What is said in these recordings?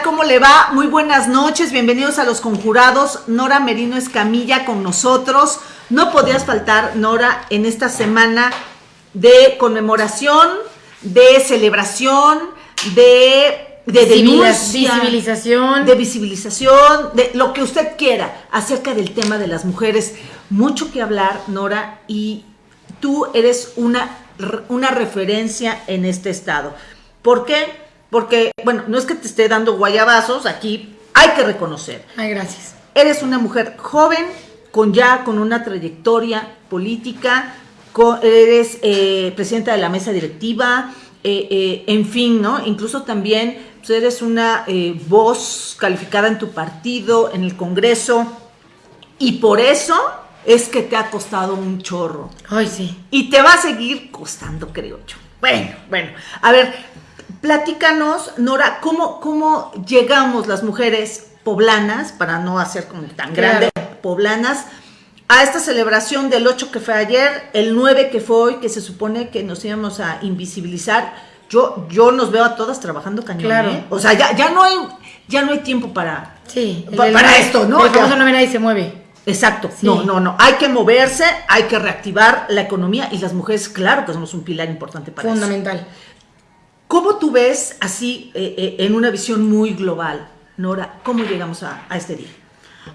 ¿Cómo le va? Muy buenas noches, bienvenidos a Los Conjurados. Nora Merino Escamilla con nosotros. No podías faltar, Nora, en esta semana de conmemoración, de celebración, de, de denuncia, visibilización. de visibilización, de lo que usted quiera acerca del tema de las mujeres. Mucho que hablar, Nora, y tú eres una, una referencia en este estado. ¿Por qué? Porque, bueno, no es que te esté dando guayabazos, aquí hay que reconocer. Ay, gracias. Eres una mujer joven, con ya con una trayectoria política, eres eh, presidenta de la mesa directiva, eh, eh, en fin, ¿no? Incluso también pues, eres una voz calificada en tu partido, en el Congreso, y por eso es que te ha costado un chorro. Ay, sí. Y te va a seguir costando, creo yo. Bueno, bueno. A ver, Platícanos, Nora, ¿cómo, ¿cómo llegamos las mujeres poblanas, para no hacer como tan grande, poblanas, a esta celebración del 8 que fue ayer, el 9 que fue hoy, que se supone que nos íbamos a invisibilizar? Yo, yo nos veo a todas trabajando cañón. Claro. ¿eh? O sea, ya, ya, no hay, ya no hay tiempo para, sí, para esto, ¿no? El famoso no ve nadie se mueve. Exacto, no, no, no, hay que moverse, hay que reactivar la economía y las mujeres, claro que somos un pilar importante para eso. Fundamental. ¿Cómo tú ves así, eh, eh, en una visión muy global, Nora, cómo llegamos a, este día?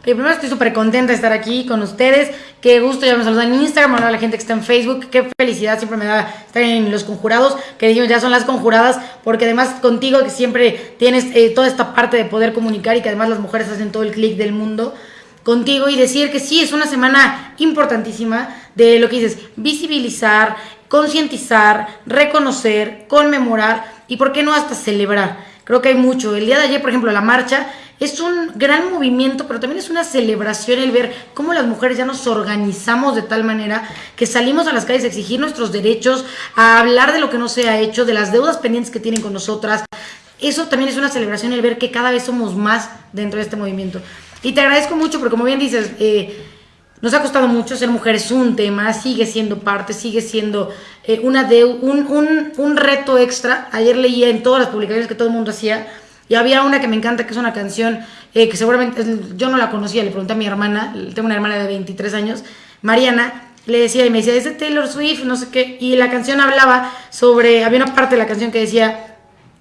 primero estoy súper contenta de estar aquí con ustedes. Qué gusto, ya me saludan en Instagram, a la gente que está en Facebook. Qué felicidad siempre me da estar en los conjurados, que dijimos ya son las conjuradas, porque además contigo que siempre tienes eh, toda esta parte de poder comunicar y que además las mujeres hacen todo el clic del mundo contigo y decir que sí, es una semana importantísima de lo que dices, visibilizar, concientizar, reconocer, conmemorar y por qué no hasta celebrar. Creo que hay mucho. El día de ayer, por ejemplo, la marcha es un gran movimiento, pero también es una celebración el ver cómo las mujeres ya nos organizamos de tal manera que salimos a las calles a exigir nuestros derechos, a hablar de lo que no se ha hecho, de las deudas pendientes que tienen con nosotras. Eso también es una celebración el ver que cada vez somos más dentro de este movimiento. Y te agradezco mucho porque como bien dices, eh, nos ha costado mucho ser mujeres un tema, sigue siendo parte, sigue siendo eh, una de, un, un, reto extra. Ayer leía en todas las publicaciones que todo el mundo hacía y había una que me encanta, que es una canción eh, que seguramente yo no la conocía, le pregunté a mi hermana, tengo una hermana de 23 años, Mariana, le decía y me decía, es de Taylor Swift, no sé qué, y la canción hablaba sobre, había una parte de la canción que decía,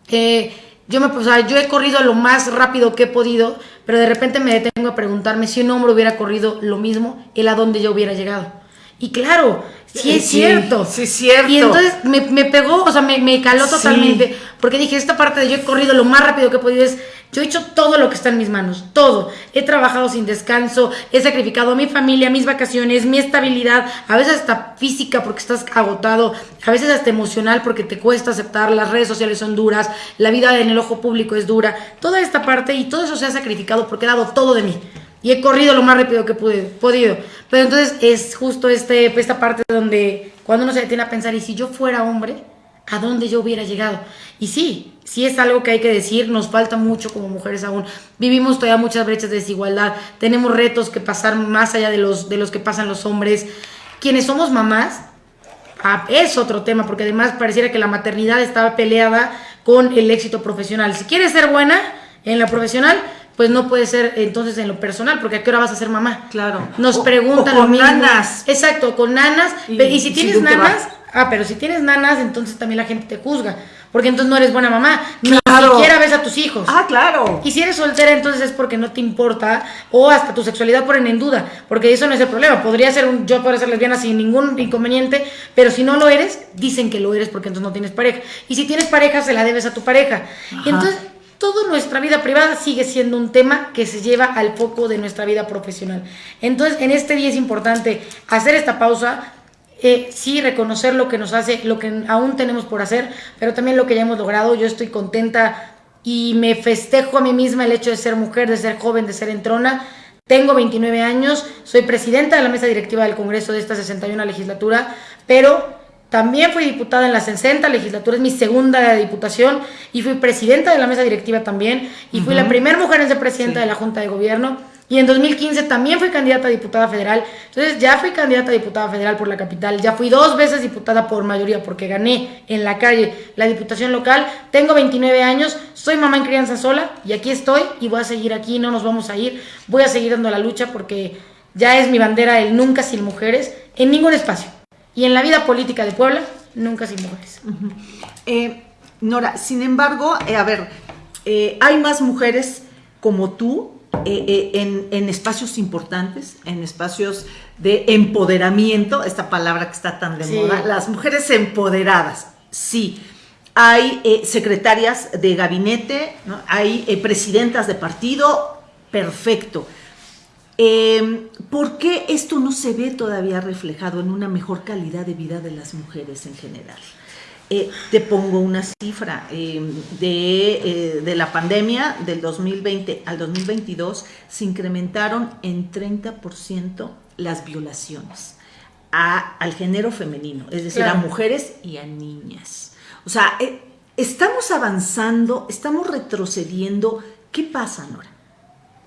eh, yo, me, o sea, yo he corrido lo más rápido que he podido, pero de repente me detengo a preguntarme si un hombre hubiera corrido lo mismo, él a dónde yo hubiera llegado. Y claro, sí es cierto. Sí, es cierto. Y entonces me, pegó, o sea, me, caló totalmente, porque dije, esta parte de yo he corrido lo más rápido que he podido es yo he hecho todo lo que está en mis manos, todo. He trabajado sin descanso, he sacrificado a mi familia, mis vacaciones, mi estabilidad, a veces hasta física porque estás agotado, a veces hasta emocional porque te cuesta aceptar, las redes sociales son duras, la vida en el ojo público es dura. Toda esta parte y todo eso se ha sacrificado porque he dado todo de mí. Y he corrido lo más rápido que pude, podido. Pero entonces es justo este, esta parte donde cuando uno se detiene a pensar, ¿y si yo fuera hombre? ¿A dónde yo hubiera llegado? Y sí, sí es algo que hay que decir, nos falta mucho como mujeres aún. Vivimos todavía muchas brechas de desigualdad, tenemos retos que pasar más allá de los, de los que pasan los hombres. Quienes somos mamás, ah, es otro tema, porque además pareciera que la maternidad estaba peleada con el éxito profesional. Si quieres ser buena en la profesional, pues no puede ser entonces en lo personal, porque a qué hora vas a ser mamá. Claro. Nos preguntan con nanas. Exacto, con nanas. Y, si tienes nanas, ah, pero si tienes nanas, entonces también la gente te juzga porque entonces no eres buena mamá, ni siquiera ves a tus hijos. Ah, claro. Y si eres soltera, entonces es porque no te importa, o hasta tu sexualidad ponen en duda, porque eso no es el problema. Podría ser un, yo podría ser lesbiana sin ningún inconveniente, pero si no lo eres, dicen que lo eres porque entonces no tienes pareja. Y si tienes pareja, se la debes a tu pareja. Entonces, toda nuestra vida privada sigue siendo un tema que se lleva al foco de nuestra vida profesional. Entonces, en este día es importante hacer esta pausa, eh, sí reconocer lo que nos hace, lo que aún tenemos por hacer, pero también lo que ya hemos logrado. Yo estoy contenta y me festejo a mí misma el hecho de ser mujer, de ser joven, de ser entrona. Tengo 29 años, soy presidenta de la mesa directiva del Congreso de esta 61 legislatura, pero también fui diputada en la 60 legislatura, es mi segunda diputación, y fui presidenta de la mesa directiva también, y fui la primera mujer en ser presidenta de la Junta de Gobierno. Y en 2015 también fui candidata a diputada federal. Entonces ya fui candidata a diputada federal por la capital. Ya fui dos veces diputada por mayoría porque gané en la calle la diputación local. Tengo 29 años, Soy mamá en crianza sola y aquí estoy y voy a seguir aquí, no nos vamos a ir. Voy a seguir dando la lucha porque ya es mi bandera el nunca sin mujeres en ningún espacio. Y en la vida política de Puebla, nunca sin mujeres. Eh, Nora, sin embargo, eh, a ver, eh, hay más mujeres como tú en, en, espacios importantes, en espacios de empoderamiento, esta palabra que está tan de moda, las mujeres empoderadas, sí. Hay secretarias de gabinete, hay presidentas de partido, perfecto. ¿Por qué esto no se ve todavía reflejado en una mejor calidad de vida de las mujeres en general? Eh, te pongo una cifra eh, de, eh, de, la pandemia del 2020 al 2022 se incrementaron en 30% las violaciones a, al género femenino, es decir, a mujeres y a niñas. O sea, estamos avanzando, estamos retrocediendo. ¿Qué pasa, Nora?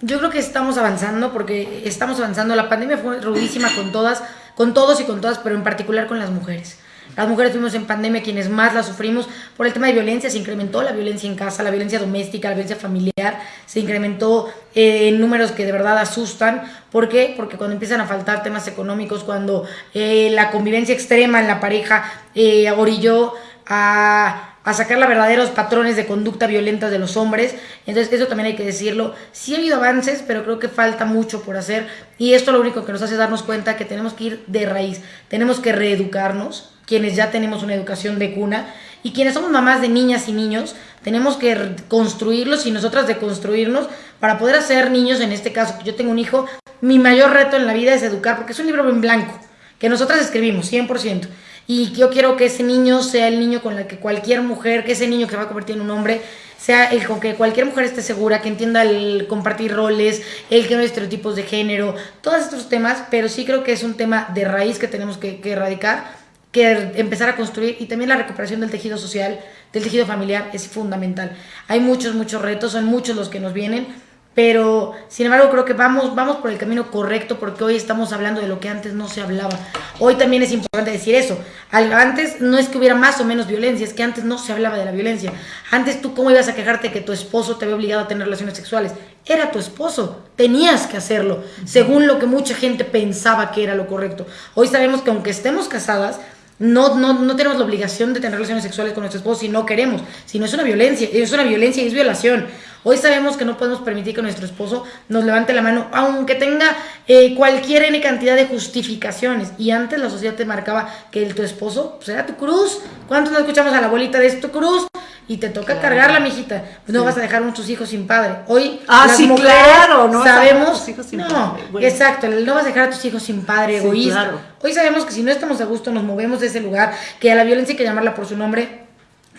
Yo creo que estamos avanzando porque estamos avanzando. La pandemia fue rudísima con todas, con todos y con todas, pero en particular con las mujeres. Las mujeres fuimos en pandemia quienes más la sufrimos por el tema de violencia. Se incrementó la violencia en casa, la violencia doméstica, la violencia familiar. Se incrementó eh, en números que de verdad asustan. ¿Por qué? Porque cuando empiezan a faltar temas económicos, cuando eh, la convivencia extrema en la pareja eh, orilló a a sacar los verdaderos patrones de conducta violenta de los hombres. Entonces, eso también hay que decirlo. Sí ha habido avances, pero creo que falta mucho por hacer. Y esto lo único que nos hace darnos cuenta que tenemos que ir de raíz. Tenemos que reeducarnos quienes ya tenemos una educación de cuna, y quienes somos mamás de niñas y niños, tenemos que construirlos y nosotras deconstruirnos para poder hacer niños, en este caso, yo tengo un hijo, mi mayor reto en la vida es educar, porque es un libro en blanco, que nosotras escribimos, 100%. Y yo quiero que ese niño sea el niño con el que cualquier mujer, que ese niño que va a convertir en un hombre, sea el con que cualquier mujer esté segura, que entienda el compartir roles, el que no hay estereotipos de género, todos estos temas, pero sí creo que es un tema de raíz que tenemos que, que erradicar que empezar a construir y también la recuperación del tejido social, del tejido familiar es fundamental. Hay muchos, muchos retos, son muchos los que nos vienen, pero sin embargo creo que vamos, vamos por el camino correcto porque hoy estamos hablando de lo que antes no se hablaba. Hoy también es importante decir eso. Antes no es que hubiera más o menos violencia, es que antes no se hablaba de la violencia. Antes tú cómo ibas a quejarte que tu esposo te había obligado a tener relaciones sexuales. Era tu esposo, tenías que hacerlo, según lo que mucha gente pensaba que era lo correcto. Hoy sabemos que aunque estemos casadas, no, no, no tenemos la obligación de tener relaciones sexuales con nuestro esposo si no queremos, si no es una violencia, es una violencia y es violación. Hoy sabemos que no podemos permitir que nuestro esposo nos levante la mano, aunque tenga eh, cualquier N cantidad de justificaciones. Y antes la sociedad te marcaba que el, tu esposo pues, era tu cruz. ¿Cuántos no escuchamos a la abuelita de esto cruz? Y te toca cargarla, mijita. Pues no vas a dejar a tus hijos sin padre. Hoy ah, las mujeres claro, no sabemos, no, exacto, no vas a dejar a tus hijos sin padre, egoísta. Hoy sabemos que si no estamos a gusto, nos movemos de ese lugar, que a la violencia hay que llamarla por su nombre.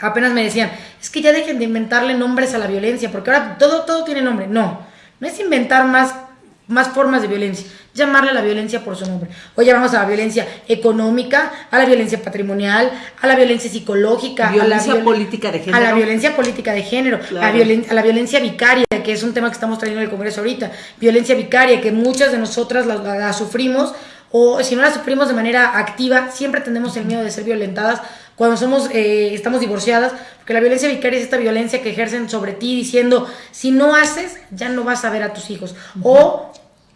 Apenas me decían, es que ya dejen de inventarle nombres a la violencia, porque ahora todo, todo tiene nombre. No, no es inventar más, más formas de violencia llamarle a la violencia por su nombre. Hoy llamamos a la violencia económica, a la violencia patrimonial, a la violencia psicológica, violencia a la política de género. A la violencia política de género, a, a, la violencia vicaria, que es un tema que estamos trayendo en el Congreso ahorita. Violencia vicaria, que muchas de nosotras la, sufrimos, o si no la sufrimos de manera activa, siempre tenemos el miedo de ser violentadas cuando somos, eh, estamos divorciadas, porque la violencia vicaria es esta violencia que ejercen sobre ti diciendo, si no haces, ya no vas a ver a tus hijos. O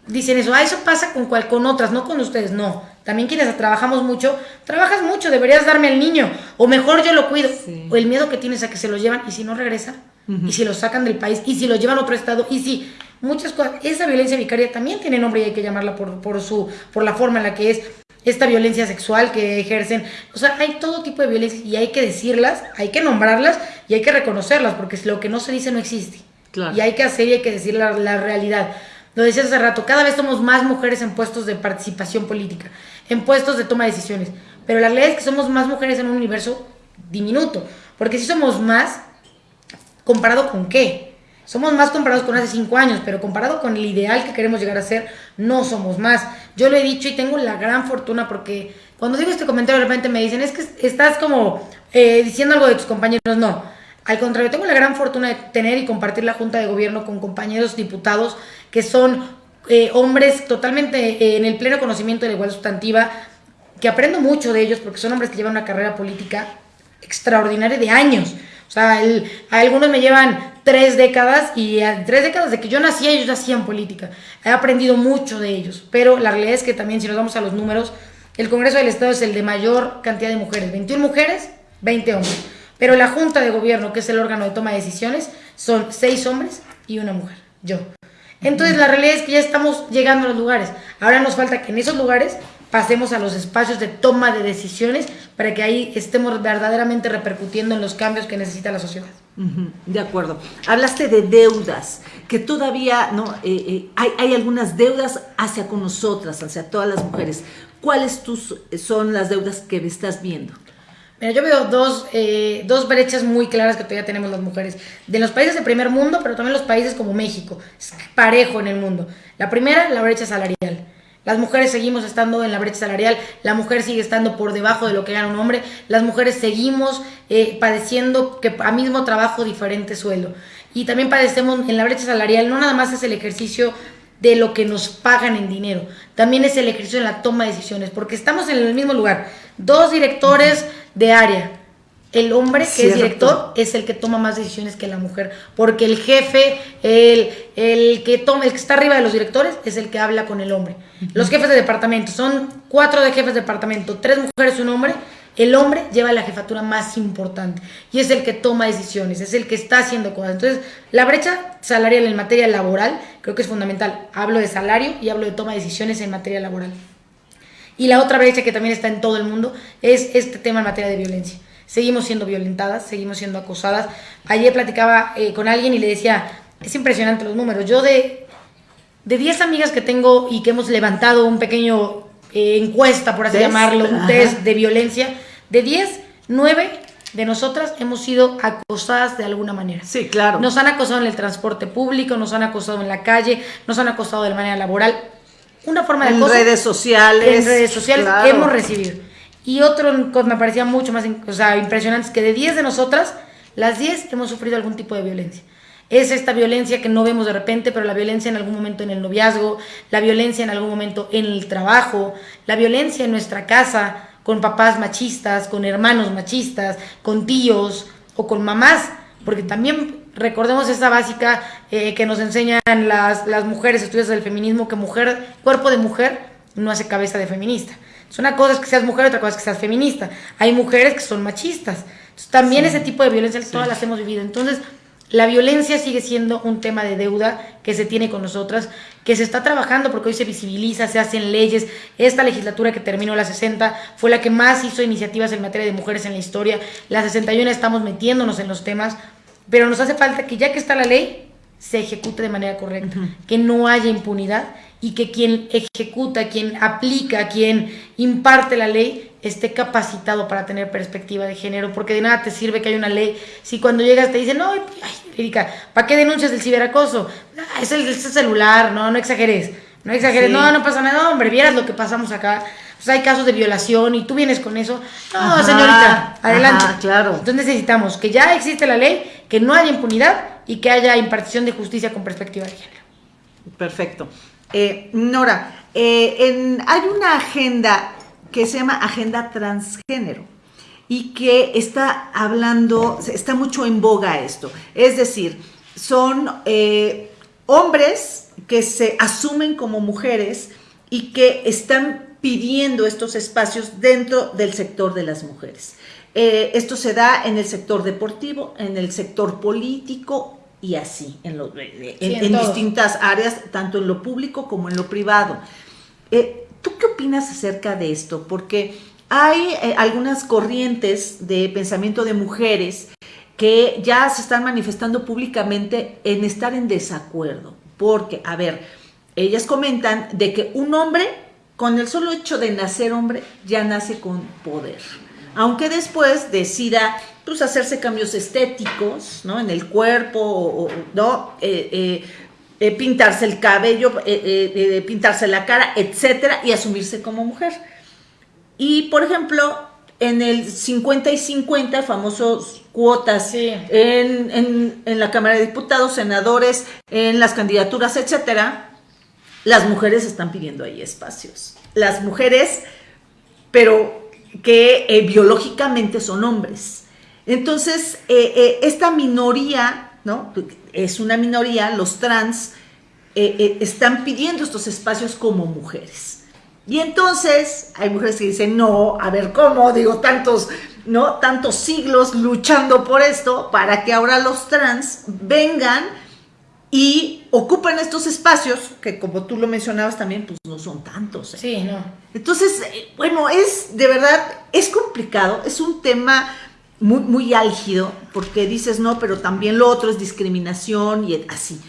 dicen eso, ah, eso pasa con cual, con otras, no con ustedes, no. También quienes trabajamos mucho, trabajas mucho, deberías darme al niño, o mejor yo lo cuido. O el miedo que tienes a que se lo llevan y si no regresa, y si lo sacan del país, y si lo llevan a otro estado, y si muchas cosas, esa violencia vicaria también tiene nombre y hay que llamarla por, por, su, por la forma en la que es esta violencia sexual que ejercen. O sea, hay todo tipo de violencia y hay que decirlas, hay que nombrarlas y hay que reconocerlas, porque lo que no se dice no existe. Y hay que hacer y hay que decir la, la realidad. Lo decías hace rato, cada vez somos más mujeres en puestos de participación política, en puestos de toma de decisiones. Pero la realidad es que somos más mujeres en un universo diminuto. Porque si somos más, ¿comparado con qué? Somos más comparados con hace cinco años, pero comparado con el ideal que queremos llegar a ser, no somos más. Yo lo he dicho y tengo la gran fortuna porque cuando digo este comentario de repente me dicen, es que estás como eh, diciendo algo de tus compañeros. No, al contrario, tengo la gran fortuna de tener y compartir la Junta de Gobierno con compañeros diputados que son eh, hombres totalmente eh, en el pleno conocimiento de la igualdad sustantiva, que aprendo mucho de ellos porque son hombres que llevan una carrera política extraordinaria de años. O sea, algunos me llevan tres décadas y tres décadas de que yo nací ellos hacían política. He aprendido mucho de ellos, pero la realidad es que también si nos vamos a los números, el Congreso del Estado es el de mayor cantidad de mujeres, 21 mujeres, 20 hombres. Pero la Junta de Gobierno, que es el órgano de toma de decisiones, son 6 hombres y una mujer, yo. Entonces la realidad es que ya estamos llegando a los lugares. Ahora nos falta que en esos lugares pasemos a los espacios de toma de decisiones para que ahí estemos verdaderamente repercutiendo en los cambios que necesita la sociedad. De acuerdo. Hablaste de deudas, que todavía no eh, eh, hay, hay, algunas deudas hacia con nosotras, hacia todas las mujeres. ¿Cuáles tus, son las deudas que estás viendo? Mira, yo veo dos, eh, dos brechas muy claras que todavía tenemos las mujeres. De los países de primer mundo, pero también los países como México. Es parejo en el mundo. La primera, la brecha salarial. Las mujeres seguimos estando en la brecha salarial, la mujer sigue estando por debajo de lo que gana un hombre, las mujeres seguimos eh, padeciendo que a mismo trabajo diferente sueldo. Y también padecemos en la brecha salarial, no nada más es el ejercicio de lo que nos pagan en dinero, también es el ejercicio en la toma de decisiones, porque estamos en el mismo lugar, dos directores de área, el hombre que es director es el que toma más decisiones que la mujer, porque el jefe, el, el, que toma, el que está arriba de los directores es el que habla con el hombre. Los jefes de departamento, son cuatro de jefes de departamento, tres mujeres y un hombre, el hombre lleva la jefatura más importante y es el que toma decisiones, es el que está haciendo cosas. Entonces, la brecha salarial en materia laboral creo que es fundamental. Hablo de salario y hablo de toma de decisiones en materia laboral. Y la otra brecha que también está en todo el mundo es este tema en materia de violencia seguimos siendo violentadas, seguimos siendo acosadas. Ayer platicaba eh, con alguien y le decía, es impresionante los números. Yo de, de 10 amigas que tengo y que hemos levantado un pequeño eh, encuesta, por así llamarlo, un test de violencia, de 10, 9 de nosotras hemos sido acosadas de alguna manera. Sí, claro. Nos han acosado en el transporte público, nos han acosado en la calle, nos han acosado de manera laboral. Una forma de En redes sociales. En redes sociales hemos recibido. Y otro me parecía mucho más o sea, impresionante es que de 10 de nosotras, las 10 hemos sufrido algún tipo de violencia. Es esta violencia que no vemos de repente, pero la violencia en algún momento en el noviazgo, la violencia en algún momento en el trabajo, la violencia en nuestra casa, con papás machistas, con hermanos machistas, con tíos o con mamás, porque también recordemos esta básica eh, que nos enseñan las, las mujeres estudios del feminismo, que mujer, cuerpo de mujer no hace cabeza de feminista. Es una cosa es que seas mujer, otra cosa es que seas feminista. Hay mujeres que son machistas. también ese tipo de violencia todas las hemos vivido. Entonces, la violencia sigue siendo un tema de deuda que se tiene con nosotras, que se está trabajando porque hoy se visibiliza, se hacen leyes. Esta legislatura que terminó la 60 fue la que más hizo iniciativas en materia de mujeres en la historia. La 61 estamos metiéndonos en los temas, pero nos hace falta que ya que está la ley, se ejecute de manera correcta, que no haya impunidad y que quien ejecuta, quien aplica, quien imparte la ley esté capacitado para tener perspectiva de género, porque de nada te sirve que haya una ley si cuando llegas te dicen, no, ay, Erika, ¿para qué denuncias el ciberacoso? Ah, es el, celular, no, no exageres, no exageres, no, no pasa nada, hombre, vieras lo que pasamos acá. Pues hay casos de violación y tú vienes con eso. No, señorita, adelante. claro. Entonces necesitamos que ya existe la ley, que no haya impunidad y que haya impartición de justicia con perspectiva de género. Perfecto. Eh, Nora, eh, hay una agenda que se llama Agenda Transgénero y que está hablando, está mucho en boga esto. Es decir, son eh, hombres que se asumen como mujeres y que están pidiendo estos espacios dentro del sector de las mujeres. esto se da en el sector deportivo, en el sector político, y así, en, en, distintas áreas, tanto en lo público como en lo privado. Eh, ¿Tú qué opinas acerca de esto? Porque hay eh, algunas corrientes de pensamiento de mujeres que ya se están manifestando públicamente en estar en desacuerdo. Porque, a ver, ellas comentan de que un hombre, con el solo hecho de nacer hombre, ya nace con poder. Aunque después decida pues hacerse cambios estéticos, ¿no? En el cuerpo, ¿no? Eh, eh, eh, pintarse el cabello, pintarse la cara, etcétera, y asumirse como mujer. Y, por ejemplo, en el 50 y 50, famosos cuotas en, en, la Cámara de Diputados, senadores, en las candidaturas, etcétera, las mujeres están pidiendo ahí espacios. Las mujeres, pero que biológicamente son hombres Entonces, eh, eh, esta minoría, ¿no? Es una minoría, los trans eh, están pidiendo estos espacios como mujeres. Y entonces hay mujeres que dicen, no, a ver, ¿cómo? Digo, tantos, ¿no? Tantos siglos luchando por esto para que ahora los trans vengan y ocupan estos espacios que como tú lo mencionabas también, pues no son tantos. ¿eh? Sí, no. Entonces, eh, bueno, es de verdad, es complicado, es un tema muy, muy álgido, porque dices, no, pero también lo otro es discriminación y así.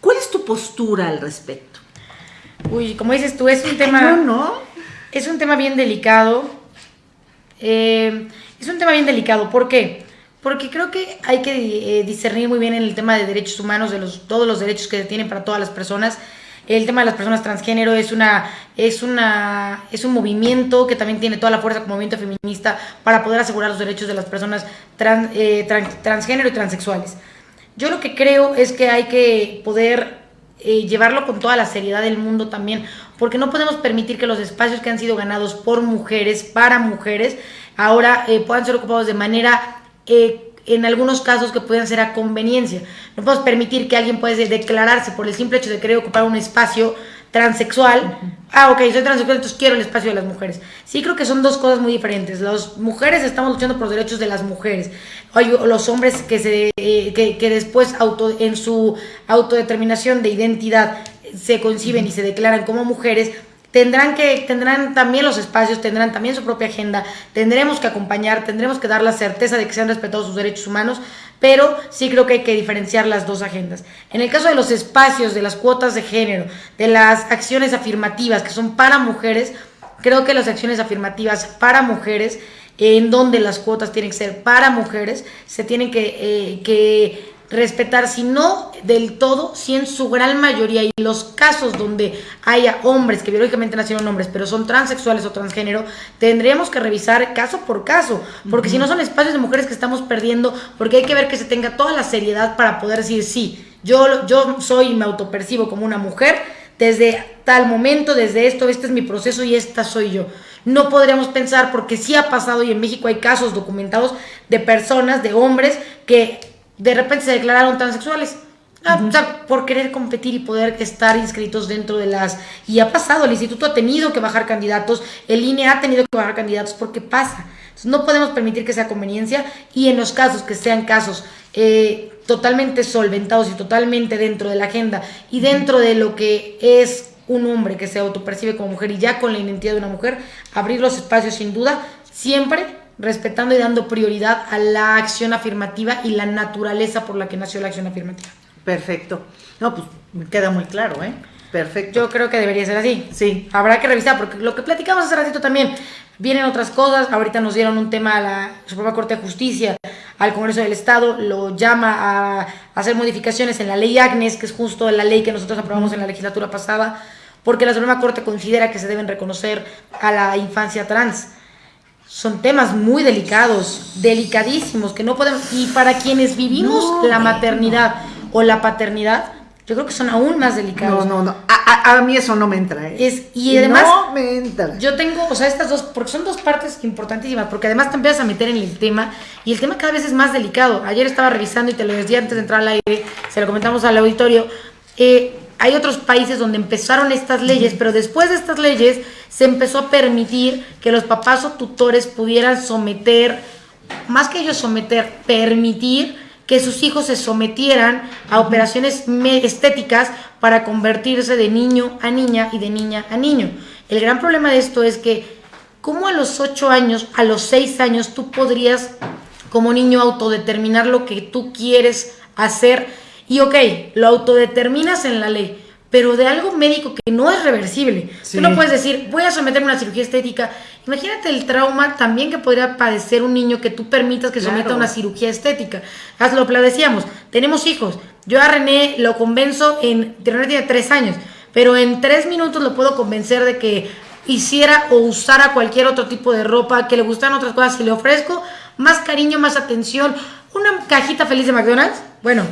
¿Cuál es tu postura al respecto? Uy, como dices tú, es un tema... No, no. Es un tema bien delicado. Eh, es un tema bien delicado. ¿Por qué? Porque creo que hay que eh, discernir muy bien en el tema de derechos humanos, de los, todos los derechos que tienen para todas las personas. El tema de las personas transgénero es una es una es un movimiento que también tiene toda la fuerza como movimiento feminista para poder asegurar los derechos de las personas eh, transgénero y transexuales. Yo lo que creo es que hay que poder eh, llevarlo con toda la seriedad del mundo también, porque no podemos permitir que los espacios que han sido ganados por mujeres, para mujeres, ahora puedan ser ocupados de manera eh, en algunos casos que pueden ser a conveniencia. No podemos permitir que alguien pueda declararse por el simple hecho de querer ocupar un espacio transexual. Ah, ok, soy transexual, entonces quiero el espacio de las mujeres. Sí creo que son dos cosas muy diferentes. Las mujeres estamos luchando por los derechos de las mujeres. Hay los hombres que, se, eh, que, que después auto, en su autodeterminación de identidad se conciben y se declaran como mujeres, tendrán que tendrán también los espacios, tendrán también su propia agenda, tendremos que acompañar, tendremos que dar la certeza de que se han respetado sus derechos humanos, pero sí creo que hay que diferenciar las dos agendas. En el caso de los espacios, de las cuotas de género, de las acciones afirmativas que son para mujeres, creo que las acciones afirmativas para mujeres en donde las cuotas tienen que ser para mujeres, se tienen que, eh, que respetar, si no del todo, si en su gran mayoría y los casos donde haya hombres que biológicamente nacieron hombres, pero son transexuales o transgénero, tendríamos que revisar caso por caso, porque si no son espacios de mujeres que estamos perdiendo, porque hay que ver que se tenga toda la seriedad para poder decir, sí, yo, yo soy y me autopercibo como una mujer desde tal momento, desde esto, este es mi proceso y esta soy yo. No podríamos pensar, porque sí ha pasado y en México hay casos documentados de personas, de hombres, que de repente se declararon transexuales. Ah, o sea, por querer competir y poder estar inscritos dentro de las... Y ha pasado, el instituto ha tenido que bajar candidatos, el INE ha tenido que bajar candidatos porque pasa. Entonces, no podemos permitir que sea conveniencia y en los casos que sean casos eh, totalmente solventados y totalmente dentro de la agenda y dentro de lo que es un hombre que se autopercibe como mujer y ya con la identidad de una mujer, abrir los espacios sin duda, siempre respetando y dando prioridad a la acción afirmativa y la naturaleza por la que nació la acción afirmativa. Perfecto. No, pues me queda muy claro, ¿eh? Perfecto. Yo creo que debería ser así. Sí. Habrá que revisar, porque lo que platicamos hace ratito también, vienen otras cosas. Ahorita nos dieron un tema a la Suprema Corte de Justicia, al Congreso del Estado, lo llama a hacer modificaciones en la ley Agnes, que es justo la ley que nosotros aprobamos en la legislatura pasada, porque la Suprema Corte considera que se deben reconocer a la infancia trans son temas muy delicados, delicadísimos, que no podemos... Y para quienes vivimos la maternidad o la paternidad, yo creo que son aún más delicados. No, no, no. A, mí eso no me entra. ¿eh? Es, y además... No me entra. Yo tengo, o sea, estas dos, porque son dos partes importantísimas, porque además te empiezas a meter en el tema y el tema cada vez es más delicado. Ayer estaba revisando y te lo decía antes de entrar al aire, se lo comentamos al auditorio. Eh, hay otros países donde empezaron estas leyes, pero después de estas leyes se empezó a permitir que los papás o tutores pudieran someter, más que ellos someter, permitir que sus hijos se sometieran a operaciones estéticas para convertirse de niño a niña y de niña a niño. El gran problema de esto es que, como a los 8 años, a los 6 años, tú podrías como niño autodeterminar lo que tú quieres hacer y ok, lo autodeterminas en la ley, pero de algo médico que no es reversible. Tú no puedes decir, voy a someterme a una cirugía estética. Imagínate el trauma también que podría padecer un niño que tú permitas que someta a una cirugía estética. Haz lo decíamos, tenemos hijos. Yo a René lo convenzo en, René tiene tres años, pero en tres minutos lo puedo convencer de que hiciera o usara cualquier otro tipo de ropa, que le gustan otras cosas, y le ofrezco más cariño, más atención, una cajita feliz de McDonald's. Bueno,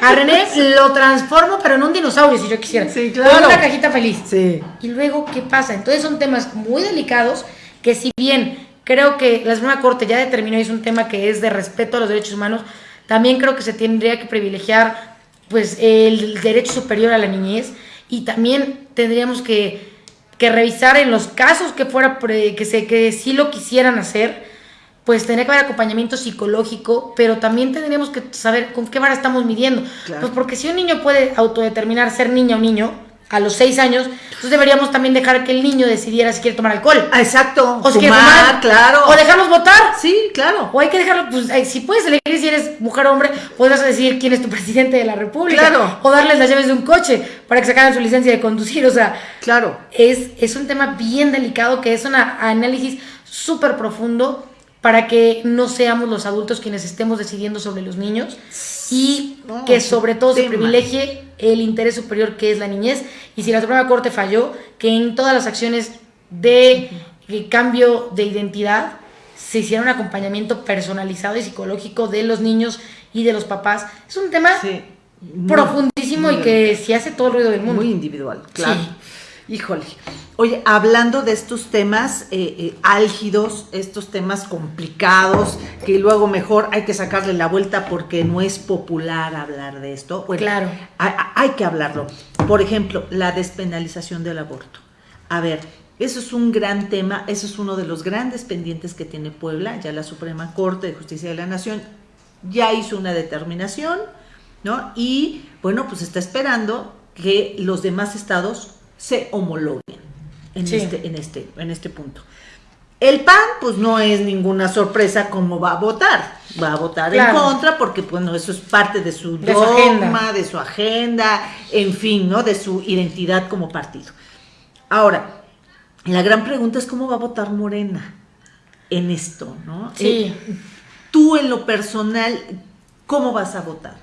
a René lo transformo, pero en un dinosaurio, si yo quisiera. Sí, claro. una cajita feliz. Sí. Y luego, ¿qué pasa? Entonces son temas muy delicados que si bien creo que la Suprema Corte ya determinó, y es un tema que es de respeto a los derechos humanos, también creo que se tendría que privilegiar pues el derecho superior a la niñez y también tendríamos que, que revisar en los casos que fuera que se que sí lo quisieran hacer pues tendría que haber acompañamiento psicológico, pero también tendríamos que saber con qué vara estamos midiendo. Pues porque si un niño puede autodeterminar ser niña o niño a los seis años, entonces deberíamos también dejar que el niño decidiera si quiere tomar alcohol. Exacto. O si quiere tomar, claro. O dejarlos votar. Sí, claro. O hay que dejarlo, pues si puedes elegir si eres mujer o hombre, podrás decidir quién es tu presidente de la república. Claro. O darles las llaves de un coche para que sacaran su licencia de conducir. O sea, claro. Es, es un tema bien delicado que es un análisis súper profundo para que no seamos los adultos quienes estemos decidiendo sobre los niños y que sobre todo se privilegie el interés superior que es la niñez. Y si la Suprema Corte falló, que en todas las acciones de cambio de identidad se hiciera un acompañamiento personalizado y psicológico de los niños y de los papás. Es un tema profundísimo y que se hace todo el ruido del mundo. Muy individual, claro. Híjole. Oye, hablando de estos temas eh, eh, álgidos, estos temas complicados, que luego mejor hay que sacarle la vuelta porque no es popular hablar de esto. claro. Hay, que hablarlo. Por ejemplo, la despenalización del aborto. A ver, eso es un gran tema, eso es uno de los grandes pendientes que tiene Puebla. Ya la Suprema Corte de Justicia de la Nación ya hizo una determinación, ¿no? Y bueno, pues está esperando que los demás estados se homologuen en, este, en, este, en este punto. El PAN, pues no es ninguna sorpresa cómo va a votar. Va a votar en contra porque, bueno, eso es parte de su dogma, de su agenda, en fin, ¿no? De su identidad como partido. Ahora, la gran pregunta es cómo va a votar Morena en esto, ¿no? Sí. Eh, tú en lo personal, ¿cómo vas a votar?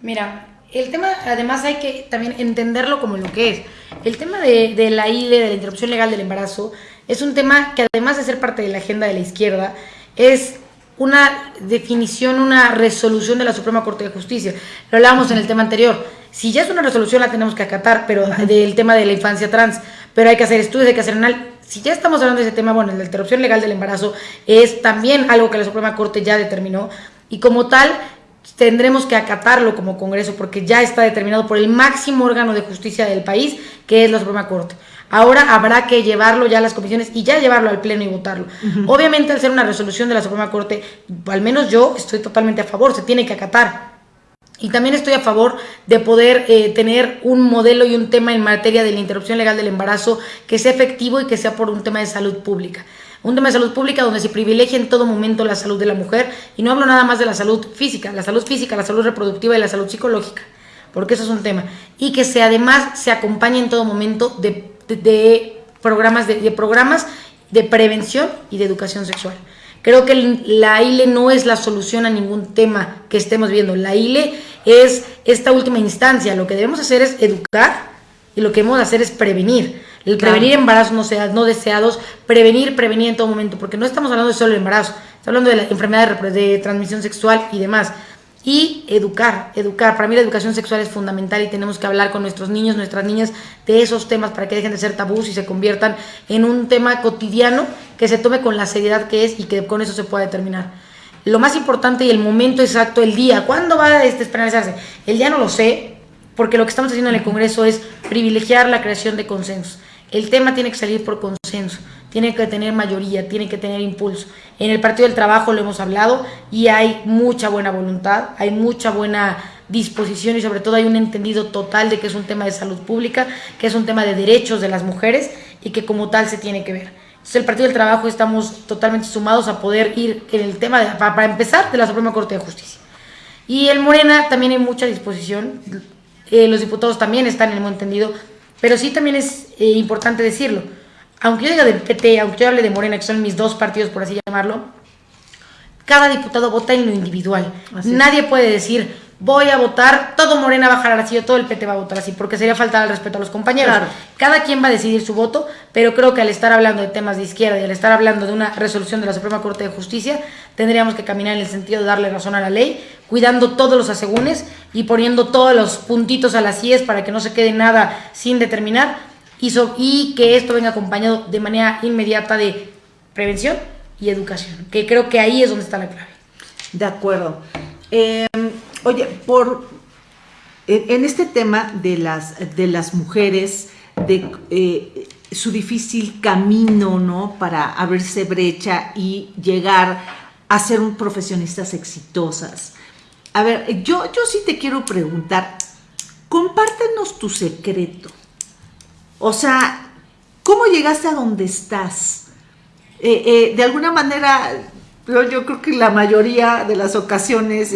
Mira, el tema, además hay que también entenderlo como lo que es. El tema de, la ILE, de la interrupción legal del embarazo, es un tema que además de ser parte de la agenda de la izquierda, es una definición, una resolución de la Suprema Corte de Justicia. Lo hablábamos en el tema anterior. Si ya es una resolución, la tenemos que acatar, pero del tema de la infancia trans, pero hay que hacer estudios, hay que hacer análisis. Si ya estamos hablando de ese tema, bueno, la interrupción legal del embarazo es también algo que la Suprema Corte ya determinó y como tal tendremos que acatarlo como Congreso porque ya está determinado por el máximo órgano de justicia del país, que es la Suprema Corte. Ahora habrá que llevarlo ya a las comisiones y ya llevarlo al Pleno y votarlo. Obviamente, al ser una resolución de la Suprema Corte, al menos yo estoy totalmente a favor, se tiene que acatar. Y también estoy a favor de poder eh, tener un modelo y un tema en materia de la interrupción legal del embarazo que sea efectivo y que sea por un tema de salud pública un tema de salud pública donde se privilegia en todo momento la salud de la mujer y no hablo nada más de la salud física, la salud física, la salud reproductiva y la salud psicológica, porque eso es un tema. Y que además se acompañe en todo momento de, programas, de, programas de prevención y de educación sexual. Creo que la ILE no es la solución a ningún tema que estemos viendo. La ILE es esta última instancia. Lo que debemos hacer es educar y lo que debemos hacer es prevenir. El prevenir embarazos no, sea, no deseados, prevenir, prevenir en todo momento, porque no estamos hablando de solo embarazo, estamos hablando de la enfermedad de, transmisión sexual y demás. Y educar, educar. Para mí la educación sexual es fundamental y tenemos que hablar con nuestros niños, nuestras niñas de esos temas para que dejen de ser tabús y se conviertan en un tema cotidiano que se tome con la seriedad que es y que con eso se pueda determinar. Lo más importante y el momento exacto, el día, ¿cuándo va a despenalizarse? El día no lo sé, porque lo que estamos haciendo en el Congreso es privilegiar la creación de consensos. El tema tiene que salir por consenso, tiene que tener mayoría, tiene que tener impulso. En el Partido del Trabajo lo hemos hablado y hay mucha buena voluntad, hay mucha buena disposición y sobre todo hay un entendido total de que es un tema de salud pública, que es un tema de derechos de las mujeres y que como tal se tiene que ver. Entonces el Partido del Trabajo estamos totalmente sumados a poder ir en el tema, para, empezar, de la Suprema Corte de Justicia. Y el Morena también hay mucha disposición, eh, los diputados también están en el entendido pero sí también es eh, importante decirlo. Aunque yo diga del PT, aunque yo hable de Morena, que son mis dos partidos, por así llamarlo, cada diputado vota en lo individual. Nadie puede decir, voy a votar, todo Morena va a jalar así o todo el PT va a votar así, porque sería faltar al respeto a los compañeros. Cada quien va a decidir su voto, pero creo que al estar hablando de temas de izquierda y al estar hablando de una resolución de la Suprema Corte de Justicia, tendríamos que caminar en el sentido de darle razón a la ley, cuidando todos los asegúnes y poniendo todos los puntitos a las IES para que no se quede nada sin determinar y, y que esto venga acompañado de manera inmediata de prevención y educación, que creo que ahí es donde está la clave. De acuerdo. Em, oye, por en este tema de las, de las mujeres, de eh, su difícil camino, ¿no? Para abrirse brecha y llegar a ser profesionistas exitosas. A ver, yo, yo sí te quiero preguntar, compártenos tu secreto. O sea, ¿cómo llegaste a donde estás? Eh, eh, de alguna manera, yo, yo, creo que la mayoría de las ocasiones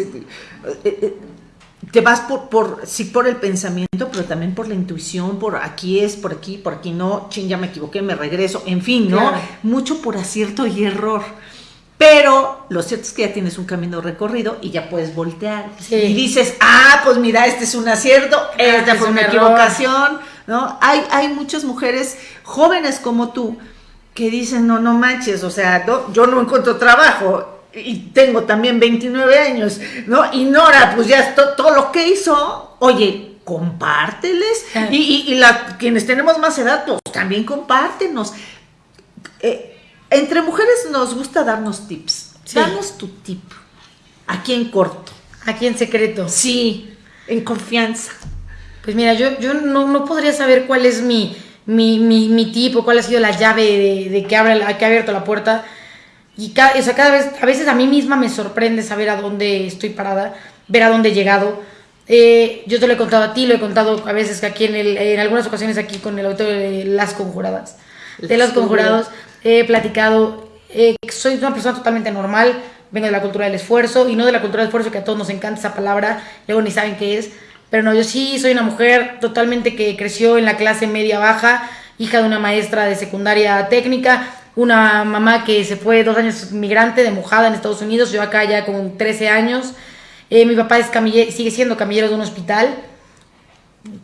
te vas por, por, sí por el pensamiento, pero también por la intuición, por aquí es, por aquí, por aquí no, ching, ya me equivoqué, me regreso, en fin, ¿no? Mucho por acierto y error. Pero lo cierto es que ya tienes un camino recorrido y ya puedes voltear. Y dices, ah, pues mira, este es un acierto, ah, esta fue una equivocación, ¿no? Hay, hay muchas mujeres jóvenes como tú que dicen, no, no manches, o sea, yo no encuentro trabajo, y tengo también 29 años, ¿no? Y Nora, pues ya todo lo que hizo, oye, compárteles. Ah. Y, y, quienes tenemos más edad, pues también compártenos. Eh, entre mujeres nos gusta darnos tips. Danos tu tip. Aquí en corto. Aquí en secreto. Sí, en confianza. Pues mira, yo, yo no, podría saber cuál es mi, mi, mi, tip o cuál ha sido la llave de, de que, abre, que ha abierto la puerta y cada, o cada vez, a veces a mí misma me sorprende saber a dónde estoy parada, ver a dónde he llegado. Eh, yo te lo he contado a ti, lo he contado a veces que aquí en, el, en algunas ocasiones aquí con el autor de Las Conjuradas. De Los Conjurados he platicado, eh, soy una persona totalmente normal, vengo de la cultura del esfuerzo y no de la cultura del esfuerzo que a todos nos encanta esa palabra, luego ni saben qué es. Pero no, yo sí soy una mujer totalmente que creció en la clase media baja, hija de una maestra de secundaria técnica, una mamá que se fue dos años migrante de mojada en Estados Unidos, yo acá ya con 13 años. Eh, mi papá es sigue siendo camillero de un hospital.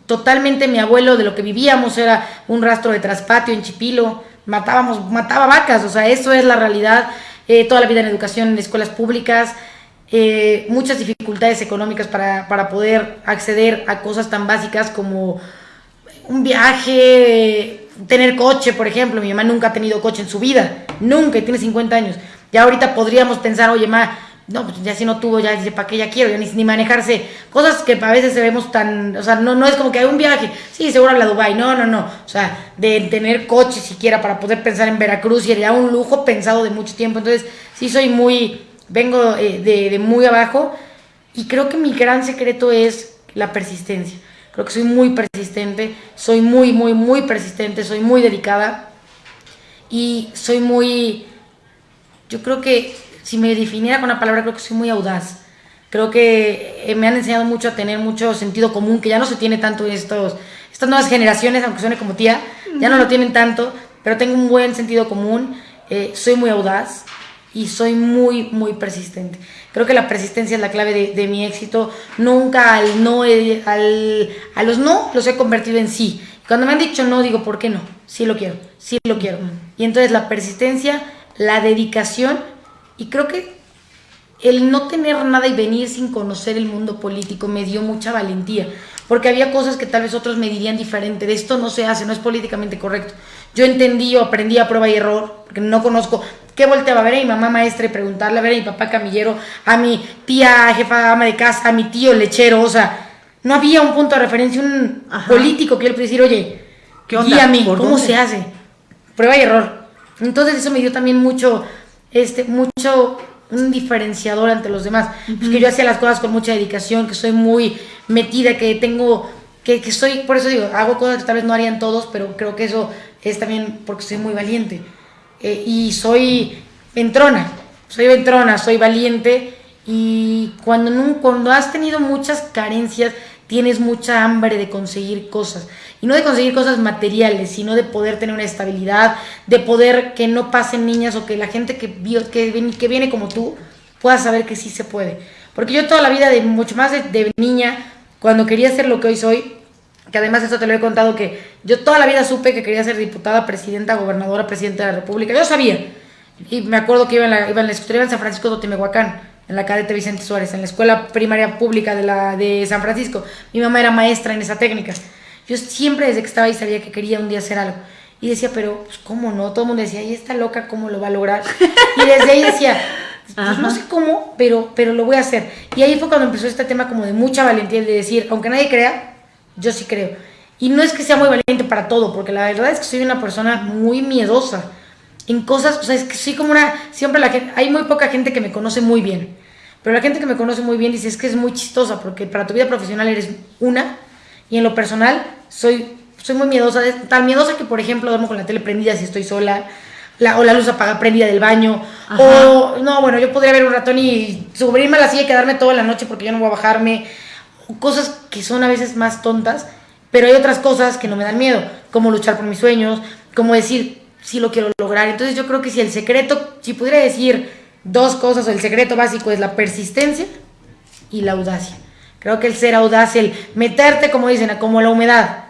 Totalmente mi abuelo de lo que vivíamos era un rastro de traspatio en Chipilo. Matábamos, mataba vacas, o sea, eso es la realidad. Eh, toda la vida en educación en escuelas públicas. Eh, muchas dificultades económicas para, para poder acceder a cosas tan básicas como un viaje, tener coche, por ejemplo. Mi mamá nunca ha tenido coche en su vida, nunca, y tiene 50 años. Ya ahorita podríamos pensar, oye, ma, no, pues ya si no tuvo, ya dice, ¿para qué ya quiero? Ya ni, ni manejarse. Cosas que a veces se vemos tan, o sea, no, no es como que hay un viaje, sí, seguro habla Dubai, no, no, no. O sea, de tener coche siquiera para poder pensar en Veracruz y era un lujo pensado de mucho tiempo. Entonces, sí soy muy, vengo eh, de, de muy abajo y creo que mi gran secreto es la persistencia. Creo que soy muy persistente, soy muy, muy, muy persistente, soy muy dedicada y soy muy, yo creo que si me definiera con una palabra, creo que soy muy audaz. Creo que eh, me han enseñado mucho a tener mucho sentido común, que ya no se tiene tanto en estos, estas nuevas generaciones, aunque suene como tía, ya no lo tienen tanto, pero tengo un buen sentido común, eh, soy muy audaz y soy muy, muy persistente. Creo que la persistencia es la clave de, mi éxito. Nunca al no, eh, al, a los no los he convertido en sí. Cuando me han dicho no, digo, ¿por qué no? Sí lo quiero, sí lo quiero. Y entonces la persistencia, la dedicación y creo que el no tener nada y venir sin conocer el mundo político me dio mucha valentía, porque había cosas que tal vez otros me dirían diferente, de esto no se hace, no es políticamente correcto. Yo entendí o aprendí a prueba y error, porque no conozco, ¿qué volteaba a ver a mi mamá maestra y preguntarle, a ver a mi papá camillero, a mi tía jefa ama de casa, a mi tío lechero, o sea, no había un punto de referencia, un político que yo le pudiera decir, oye, ¿Qué onda? guíame, ¿cómo se hace? Prueba y error. Entonces eso me dio también mucho, este, mucho un diferenciador ante los demás. Uh que yo hacía las cosas con mucha dedicación, que soy muy metida, que tengo, que, que soy, por eso digo, hago cosas que tal vez no harían todos, pero creo que eso es también porque soy muy valiente. Eh, y soy ventrona, soy ventrona, soy valiente. Y cuando, cuando has tenido muchas carencias, tienes mucha hambre de conseguir cosas. Y no de conseguir cosas materiales, sino de poder tener una estabilidad, de poder que no pasen niñas o que la gente que, viene como tú pueda saber que sí se puede. Porque yo toda la vida, de mucho más de, niña, cuando quería ser lo que hoy soy, que además esto te lo he contado, que yo toda la vida supe que quería ser diputada, presidenta, gobernadora, presidenta de la República. Yo sabía. Y me acuerdo que iba en la, iba en la escuela en San Francisco de Temehuacán, en la cadete Vicente Suárez, en la escuela primaria pública de, la, de San Francisco. Mi mamá era maestra en esa técnica. Yo siempre desde que estaba ahí sabía que quería un día hacer algo. Y decía, pero pues, ¿cómo no? Todo el mundo decía, y está loca, ¿cómo lo va a lograr? Y desde ahí decía, pues no sé cómo, pero, pero lo voy a hacer. Y ahí fue cuando empezó este tema como de mucha valentía, de decir, aunque nadie crea, yo sí creo. Y no es que sea muy valiente para todo, porque la verdad es que soy una persona muy miedosa en cosas, o sea, es que soy como una, siempre la gente, hay muy poca gente que me conoce muy bien, pero la gente que me conoce muy bien dice, es que es muy chistosa, porque para tu vida profesional eres una, y en lo personal soy soy muy miedosa, tan miedosa que, por ejemplo, duermo con la tele prendida si estoy sola, la, o la luz apagada prendida del baño, o no, bueno, yo podría ver un ratón y subirme a la silla y quedarme toda la noche porque yo no voy a bajarme, cosas que son a veces más tontas, pero hay otras cosas que no me dan miedo, como luchar por mis sueños, como decir, si lo quiero lograr. Entonces yo creo que si el secreto, si pudiera decir dos cosas, el secreto básico es la persistencia y la audacia. Creo que el ser audaz, el meterte, como dicen, como la humedad,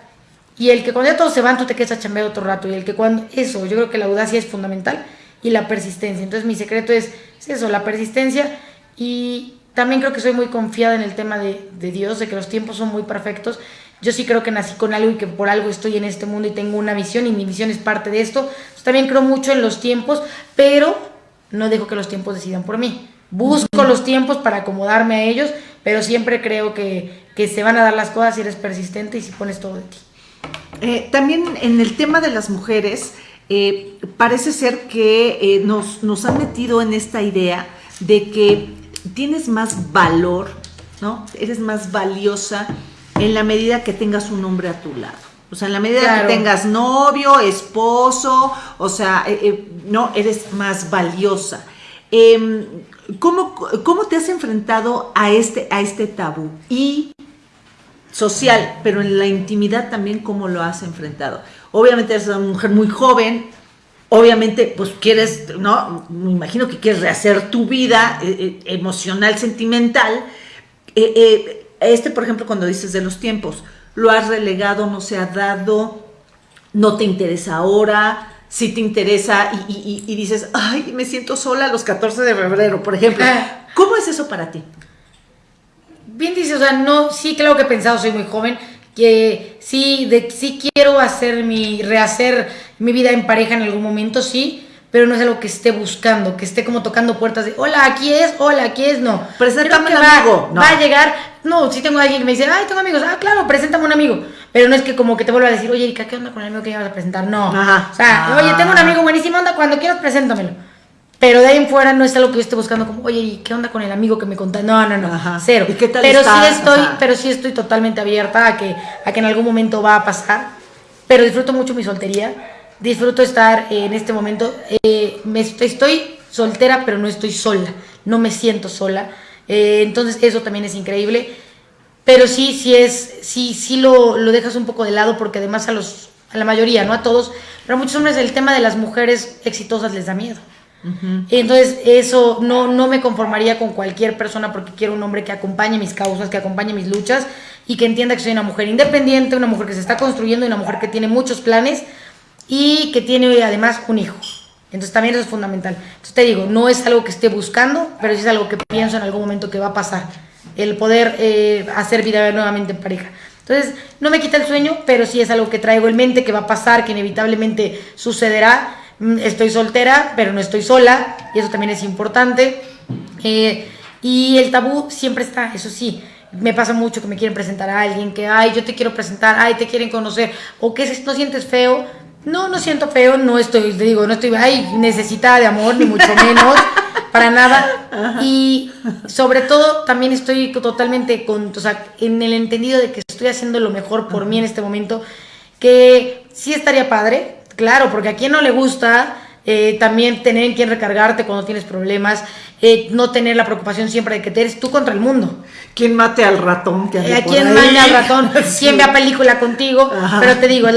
y el que cuando ya todos se van, tú te quedas a chambear otro rato. Y el que cuando. Eso, yo creo que la audacia es fundamental y la persistencia. Entonces, mi secreto es, eso, la persistencia. Y también creo que soy muy confiada en el tema de, de, Dios, de que los tiempos son muy perfectos. Yo sí creo que nací con algo y que por algo estoy en este mundo y tengo una misión y mi misión es parte de esto. también creo mucho en los tiempos, pero no dejo que los tiempos decidan por mí. Busco los tiempos para acomodarme a ellos, pero siempre creo que, que se van a dar las cosas si eres persistente y si pones todo de ti. Eh, también en el tema de las mujeres, eh, parece ser que eh, nos, nos han metido en esta idea de que tienes más valor, ¿no? Eres más valiosa en la medida que tengas un hombre a tu lado. O sea, en la medida que tengas novio, esposo, o sea, no, eres más valiosa. Em, ¿cómo, ¿Cómo te has enfrentado a este, a este tabú? Y social, pero en la intimidad también cómo lo has enfrentado. Obviamente eres una mujer muy joven, obviamente pues quieres, ¿no? Me imagino que quieres rehacer tu vida eh, eh, emocional, sentimental. Eh, este, por ejemplo, cuando dices de los tiempos, lo has relegado, no se ha dado, no te interesa ahora, si te interesa y, y dices, ay, me siento sola los 14 de febrero, por ejemplo. ¿Cómo es eso para ti? bien dice, o sea, no, sí, claro que he pensado, soy muy joven, que sí, de, sí quiero hacer mi, rehacer mi vida en pareja en algún momento, sí, pero no es algo que esté buscando, que esté como tocando puertas de, hola, aquí es, hola, aquí es, no. Preséntame un amigo. Va a llegar, no, si tengo alguien que me dice, ay, tengo amigos, ah, claro, preséntame un amigo. Pero no es que como que te vuelva a decir, oye, Erika, ¿qué onda con el amigo que ibas a presentar? No. O sea, oye, tengo un amigo buenísimo, onda, cuando quieras, preséntamelo. Pero de ahí en fuera no es algo que yo esté buscando como, oye, ¿y qué onda con el amigo que me contó? No, no, no, cero. ¿Y qué tal pero sí estoy, pero sí estoy totalmente abierta a que, a que en algún momento va a pasar. Pero disfruto mucho mi soltería. Disfruto estar en este momento. Eh, me, estoy soltera, pero no estoy sola. No me siento sola. Eh, entonces eso también es increíble. Pero sí, sí es, sí, sí lo, lo dejas un poco de lado porque además a los, a la mayoría, no a todos, pero a muchos hombres el tema de las mujeres exitosas les da miedo. Entonces, eso no, no me conformaría con cualquier persona porque quiero un hombre que acompañe mis causas, que acompañe mis luchas y que entienda que soy una mujer independiente, una mujer que se está construyendo, una mujer que tiene muchos planes y que tiene además un hijo. Entonces también eso es fundamental. Entonces te digo, no es algo que esté buscando, pero es algo que pienso en algún momento que va a pasar. El poder eh, hacer vida nuevamente en pareja. Entonces, no me quita el sueño, pero sí es algo que traigo en mente, que va a pasar, que inevitablemente sucederá Mm, estoy soltera, pero no estoy sola, y eso también es importante. Eh, y el tabú siempre está, eso sí. Me pasa mucho que me quieren presentar a alguien, que, ay, yo te quiero presentar, ay, te quieren conocer, o que no sientes feo. No, no siento feo, no estoy, te digo, no estoy, ay, necesitada de amor, ni mucho menos, para nada. Y sobre todo, también estoy totalmente con, o sea, en el entendido de que estoy haciendo lo mejor por mí en este momento, que sí estaría padre, Claro, porque a quien no le gusta eh, también tener en quien recargarte cuando tienes problemas, eh, no tener la preocupación siempre de que te eres tú contra el mundo. ¿Quién mate al ratón? Que eh, ¿Quién mate al ratón? ¿Quién vea película contigo? Pero te digo,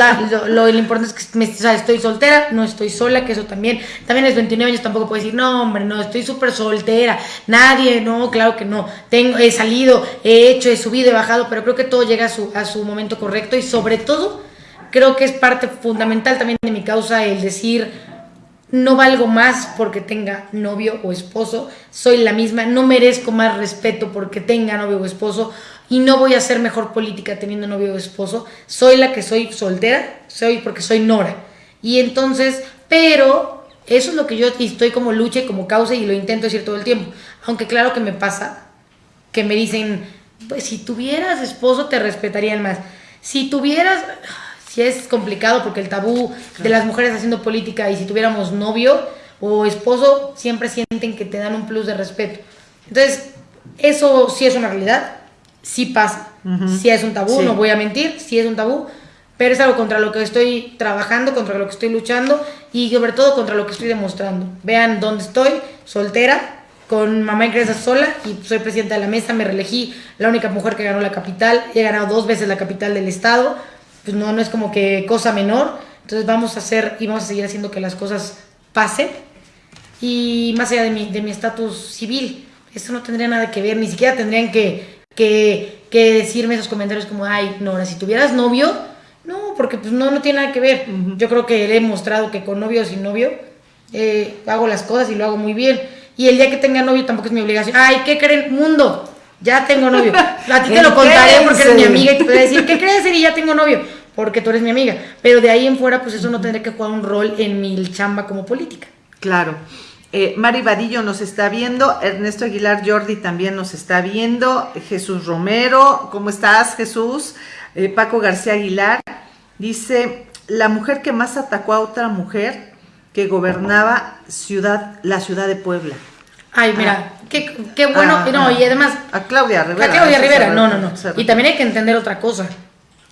lo, importante es que estoy soltera, no estoy sola, que eso también. También es 29 años, tampoco puedo decir, no, hombre, no, estoy súper soltera. Nadie, no, claro que no. Tengo, he salido, he hecho, he subido, he bajado, pero creo que todo llega a su, a su momento correcto y sobre todo creo que es parte fundamental también de mi causa el decir, no valgo más porque tenga novio o esposo, soy la misma, no merezco más respeto porque tenga novio o esposo y no voy a hacer mejor política teniendo novio o esposo, soy la que soy soltera, soy porque soy Nora. Y entonces, pero eso es lo que yo estoy como lucha y como causa y lo intento decir todo el tiempo. Aunque claro que me pasa, que me dicen, pues si tuvieras esposo te respetarían más. Si tuvieras, si es complicado porque el tabú de las mujeres haciendo política y si tuviéramos novio o esposo, siempre sienten que te dan un plus de respeto. Entonces, eso sí es una realidad, sí pasa, sí es un tabú, no voy a mentir, sí es un tabú, pero es algo contra lo que estoy trabajando, contra lo que estoy luchando y sobre todo contra lo que estoy demostrando. Vean dónde estoy, soltera, con mamá en crianza sola y soy presidenta de la mesa, me reelegí, la única mujer que ganó la capital, he ganado dos veces la capital del estado, pues no, no es como que cosa menor, entonces vamos a hacer y vamos a seguir haciendo que las cosas pasen. Y más allá de mi de mi estatus civil, eso no tendría nada que ver, ni siquiera tendrían que, que, que decirme esos comentarios como, ay, Nora, si tuvieras novio, no, porque pues no, no tiene nada que ver. Yo creo que le he mostrado que con novio o sin novio eh, hago las cosas y lo hago muy bien. Y el día que tenga novio tampoco es mi obligación. Ay, ¿qué creen? Mundo, ya tengo novio. A ti te lo contaré porque eres mi amiga y te voy a decir, ¿qué crees? Y ya tengo novio, porque tú eres mi amiga. Pero de ahí en fuera, pues eso no tendré que jugar un rol en mi chamba como política. Claro. Eh, Mari Vadillo nos está viendo, Ernesto Aguilar Jordi también nos está viendo, Jesús Romero, ¿cómo estás Jesús? Eh, Paco García Aguilar dice, la mujer que más atacó a otra mujer que gobernaba ciudad, la ciudad de Puebla. Ay, mira, ah. qué, qué, bueno. Ah, no, y además. A Claudia Rivera. A Claudia Rivera, no, no, no. Y también hay que entender otra cosa.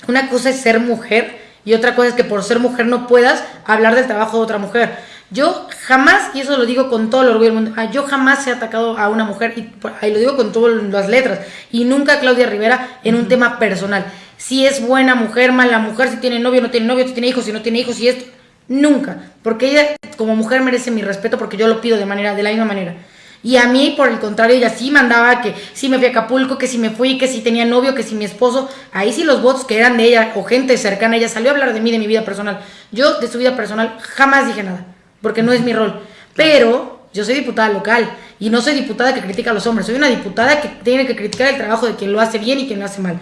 Una cosa es ser mujer y otra cosa es que por ser mujer no puedas hablar del trabajo de otra mujer. Yo jamás, y eso lo digo con todo el orgullo del mundo, ah, yo jamás he atacado a una mujer, y, lo digo con todas las letras, y nunca a Claudia Rivera en un tema personal. Si es buena mujer, mala mujer, si tiene novio, no tiene novio, si tiene hijos, si no tiene hijos, si esto Nunca. Porque ella como mujer merece mi respeto porque yo lo pido de manera, de la misma manera. Y a mí, por el contrario, ella sí mandaba que si me fui a Acapulco, que si me fui, que si tenía novio, que si mi esposo. Ahí sí los votos que eran de ella o gente cercana a ella salió a hablar de mí, de mi vida personal. Yo de su vida personal jamás dije nada, porque no es mi rol. Pero yo soy diputada local y no soy diputada que critica a los hombres, soy una diputada que tiene que criticar el trabajo de quien lo hace bien y quien lo hace mal.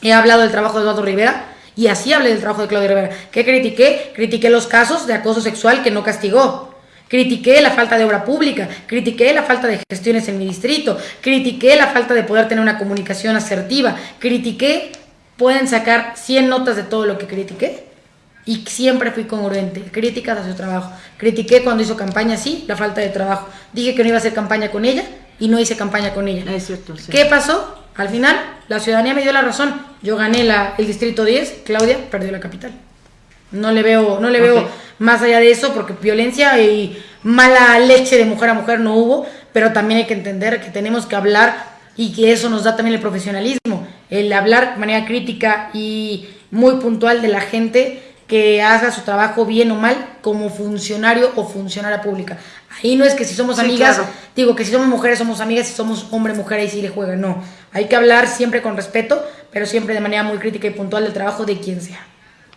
He hablado del trabajo de Eduardo Rivera, y así hablé del trabajo de Claudia Rivera. ¿Qué critiqué? Critiqué los casos de acoso sexual que no castigó. Critiqué la falta de obra pública, critiqué la falta de gestiones en mi distrito, critiqué la falta de poder tener una comunicación asertiva, critiqué, pueden sacar 100 notas de todo lo que critiqué y siempre fui congruente, críticas a su trabajo. Critiqué cuando hizo campaña, sí, la falta de trabajo. Dije que no iba a hacer campaña con ella y no hice campaña con ella. Es cierto, ¿Qué pasó? Al final, la ciudadanía me dio la razón. Yo gané la, el distrito 10, Claudia perdió la capital. No le veo, no le veo más allá de eso, porque violencia y mala leche de mujer a mujer no hubo, pero también hay que entender que tenemos que hablar y que eso nos da también el profesionalismo, el hablar de manera crítica y muy puntual de la gente que haga su trabajo bien o mal como funcionario o funcionaria pública. Ahí no es que si somos amigas, digo que si somos mujeres somos amigas, si somos hombre, mujer, ahí sí le juega, no. Hay que hablar siempre con respeto, pero siempre de manera muy crítica y puntual del trabajo de quien sea.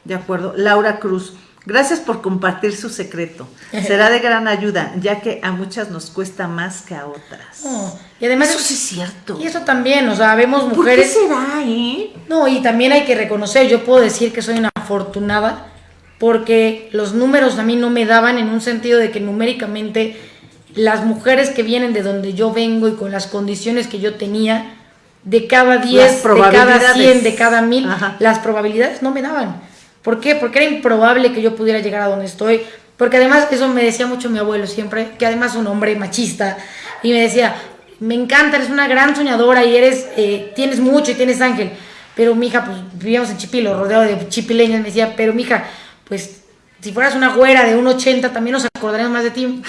De acuerdo. Laura Cruz, gracias por compartir su secreto. Será de gran ayuda, ya que a muchas nos cuesta más que a otras. y además eso sí es cierto. Y eso también, o sea, vemos mujeres... ¿Por qué será, eh? No, y también hay que reconocer, yo puedo decir que soy una afortunada porque los números a mí no me daban en un sentido de que numéricamente las mujeres que vienen de donde yo vengo y con las condiciones que yo tenía, de cada 10, de cada 100, de cada 1000, las probabilidades no me daban. ¿Por qué? Porque era improbable que yo pudiera llegar a donde estoy. Porque además, eso me decía mucho mi abuelo siempre, que además es un hombre machista, y me decía, me encanta, eres una gran soñadora y eres, eh, tienes mucho y tienes ángel. Pero mija, pues vivíamos en Chipilo, rodeado de chipileños, me decía, pero mija, pues si fueras una güera de un 80 también nos acordaríamos más de ti.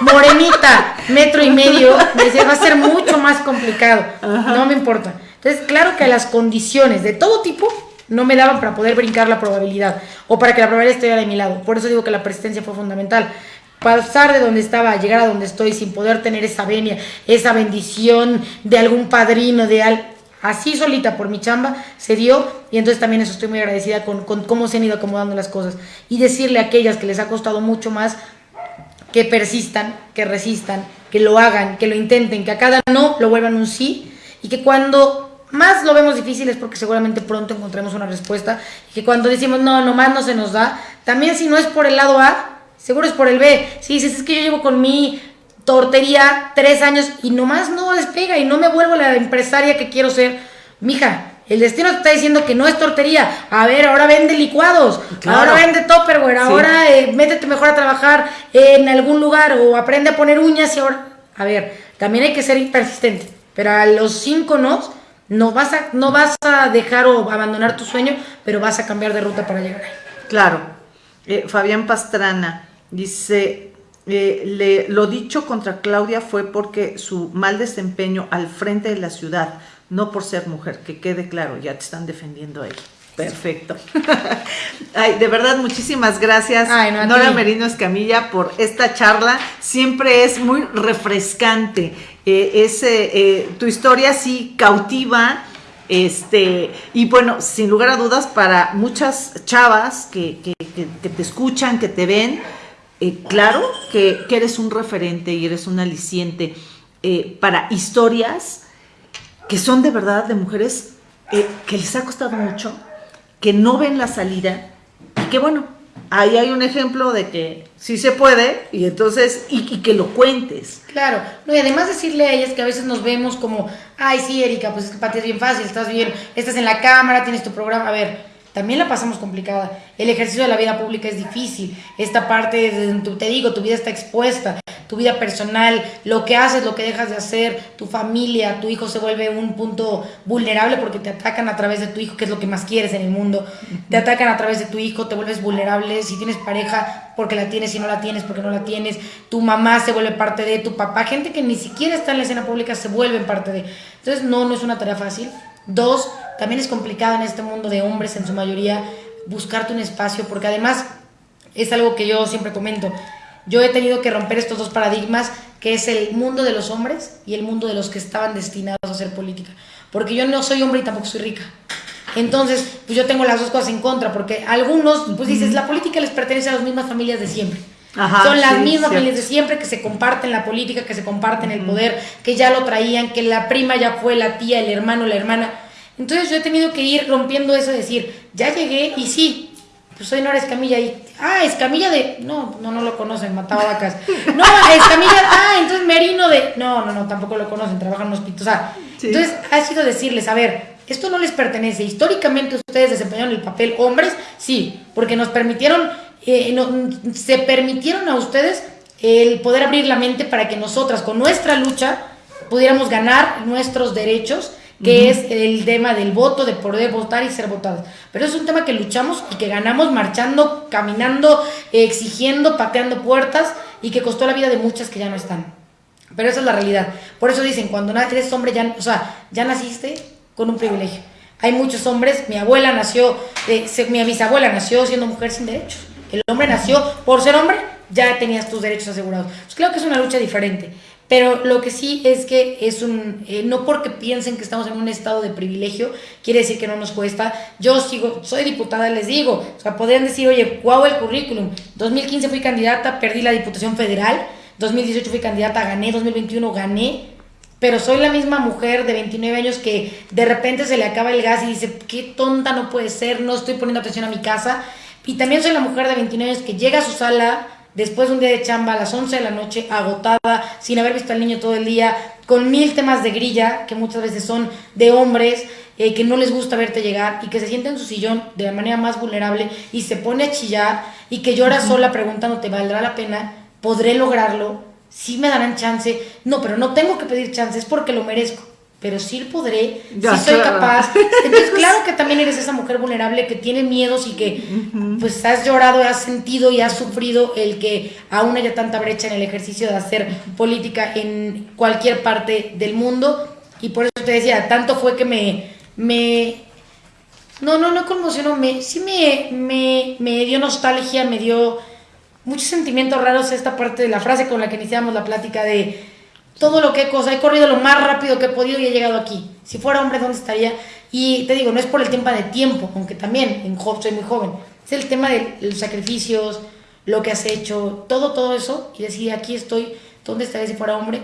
Morenita, metro y medio, me decía, va a ser mucho más complicado. No me importa. Entonces, claro que las condiciones de todo tipo no me daban para poder brincar la probabilidad o para que la probabilidad estuviera de mi lado. Por eso digo que la persistencia fue fundamental. Pasar de donde estaba a llegar a donde estoy sin poder tener esa venia, esa bendición de algún padrino, de al así solita por mi chamba se dio y entonces también eso estoy muy agradecida con, cómo se han ido acomodando las cosas y decirle a aquellas que les ha costado mucho más que persistan, que resistan, que lo hagan, que lo intenten, que a cada no lo vuelvan un sí y que cuando más lo vemos difícil es porque seguramente pronto encontremos una respuesta. Y que cuando decimos no, nomás no se nos da, también si no es por el lado A, seguro es por el B. Si dices, es que yo llevo con mi tortería tres años y nomás no despega y no me vuelvo la empresaria que quiero ser, mija. El destino te está diciendo que no es tortería. A ver, ahora vende licuados. Ahora vende topperware. Ahora eh, métete mejor a trabajar en algún lugar o aprende a poner uñas y ahora. A ver, también hay que ser persistente. Pero a los cinco no, no vas a, no vas a dejar o abandonar tu sueño, pero vas a cambiar de ruta para llegar ahí. Claro. Eh, Fabián Pastrana dice, eh, le, lo dicho contra Claudia fue porque su mal desempeño al frente de la ciudad, no por ser mujer, que quede claro, ya te están defendiendo ahí. Perfecto. Ay, de verdad, muchísimas gracias, Nora Merino Escamilla, por esta charla. Siempre es muy refrescante. Eh, eh, tu historia sí cautiva. Este, y bueno, sin lugar a dudas, para muchas chavas que, te escuchan, que te ven, eh, claro que, eres un referente y eres un aliciente para historias que son de verdad de mujeres que les ha costado mucho, que no ven la salida y que bueno, ahí hay un ejemplo de que sí se puede y entonces, y, que lo cuentes. Claro, no, y además decirle a ellas que a veces nos vemos como, ay, sí, Erika, pues es que para ti es bien fácil, estás bien, estás en la cámara, tienes tu programa, a ver, también la pasamos complicada. El ejercicio de la vida pública es difícil. Esta parte, te digo, tu vida está expuesta, tu vida personal, lo que haces, lo que dejas de hacer, tu familia, tu hijo se vuelve un punto vulnerable porque te atacan a través de tu hijo, que es lo que más quieres en el mundo. Te atacan a través de tu hijo, te vuelves vulnerable. Si tienes pareja, porque la tienes, si no la tienes, porque no la tienes. Tu mamá se vuelve parte de, tu papá, gente que ni siquiera está en la escena pública se vuelve parte de. Entonces, no, no es una tarea fácil. Dos, también es complicado en este mundo de hombres en su mayoría buscarte un espacio, porque además es algo que yo siempre comento. Yo he tenido que romper estos dos paradigmas, que es el mundo de los hombres y el mundo de los que estaban destinados a hacer política. Porque yo no soy hombre y tampoco soy rica. Entonces, pues yo tengo las dos cosas en contra, porque algunos, pues dices, la política les pertenece a las mismas familias de siempre. Son las mismas familias de siempre que se comparten la política, que se comparten el poder, que ya lo traían, que la prima ya fue la tía, el hermano, la hermana. Entonces yo he tenido que ir rompiendo eso, decir, ya llegué y sí, pues soy Nora Escamilla y, ah, Escamilla de, no, no, no lo conocen, mataba vacas. No, Escamilla, ah, entonces Merino de, no, no, no, tampoco lo conocen, trabajan en. O sea, entonces ha sido decirles, a ver, esto no les pertenece. Históricamente ustedes desempeñaron el papel hombres, sí, porque nos permitieron, eh, no, se permitieron a ustedes el poder abrir la mente para que nosotras, con nuestra lucha, pudiéramos ganar nuestros derechos que es el tema del voto, de poder votar y ser votados. Pero es un tema que luchamos y que ganamos marchando, caminando, exigiendo, pateando puertas y que costó la vida de muchas que ya no están. Pero esa es la realidad. Por eso dicen, cuando eres hombre, ya, o sea, ya naciste con un privilegio. Hay muchos hombres, mi abuela nació, eh, mi bisabuela nació siendo mujer sin derechos. El hombre nació por ser hombre, ya tenías tus derechos asegurados. Pues creo que es una lucha diferente. Pero lo que sí es que es un, eh, no porque piensen que estamos en un estado de privilegio, quiere decir que no nos cuesta. Yo sigo, soy diputada, les digo, o sea, podrían decir, oye, guau el currículum. 2015 fui candidata, perdí la Diputación Federal, 2018 fui candidata, gané, 2021 gané, pero soy la misma mujer de 29 años que de repente se le acaba el gas y dice, qué tonta no puede ser, no estoy poniendo atención a mi casa. Y también soy la mujer de 29 años que llega a su sala después de un día de chamba a las 11 de la noche, agotada, sin haber visto al niño todo el día, con mil temas de grilla, que muchas veces son de hombres, eh, que no les gusta verte llegar y que se siente en su sillón de la manera más vulnerable y se pone a chillar y que llora sola preguntando, ¿te valdrá la pena? ¿Podré lograrlo? ¿Sí me darán chance? No, pero no tengo que pedir chance, es porque lo merezco pero sí podré, sí soy capaz. Entonces, claro que también eres esa mujer vulnerable que tiene miedos y que pues has llorado, has sentido y has sufrido el que aún haya tanta brecha en el ejercicio de hacer política en cualquier parte del mundo. Y por eso te decía, tanto fue que me, me no, no, no conmocionó, me, sí me, me, me dio nostalgia, me dio muchos sentimientos raros esta parte de la frase con la que iniciamos la plática de todo lo que he, cosa, he corrido lo más rápido que he podido y he llegado aquí. Si fuera hombre, ¿dónde estaría? Y te digo, no es por el tema de tiempo, aunque también en job soy muy joven. Es el tema de los sacrificios, lo que has hecho, todo, todo eso. Y decir, aquí estoy, ¿dónde estaría si fuera hombre?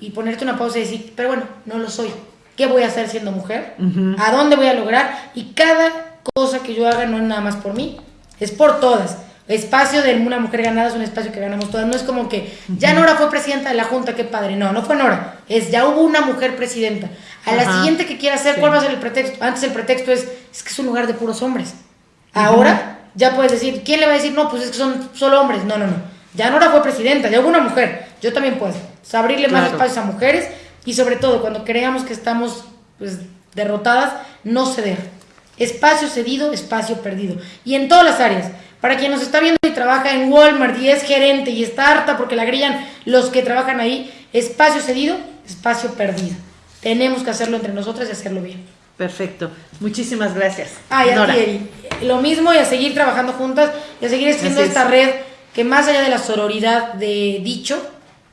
Y ponerte una pausa y decir, pero bueno, no lo soy. qué voy a hacer siendo mujer, a dónde voy a lograr y cada cosa que yo haga no es nada más por mí, es por todas. Espacio de una mujer ganada es un espacio que ganamos todas. No es como que ya Nora fue presidenta de la Junta, qué padre. No, no fue Nora. Es ya hubo una mujer presidenta. A la siguiente que quiera hacer, ¿cuál va a ser el pretexto? Antes el pretexto es, es que es un lugar de puros hombres. Ahora ya puedes decir, ¿quién le va a decir? No, pues es que son solo hombres. No, no, no. Ya Nora fue presidenta, ya hubo una mujer. Yo también puedo. abrirle más espacios a mujeres y sobre todo cuando creamos que estamos pues, derrotadas, no ceder. Espacio cedido, espacio perdido. Y en todas las áreas. Para quien nos está viendo y trabaja en Walmart y es gerente y está harta porque la grillan los que trabajan ahí, espacio cedido, espacio perdido. Tenemos que hacerlo entre nosotras y hacerlo bien. Perfecto. Muchísimas gracias. Ah, y Lo mismo y a seguir trabajando juntas y a seguir haciendo esta red que más allá de la sororidad de dicho,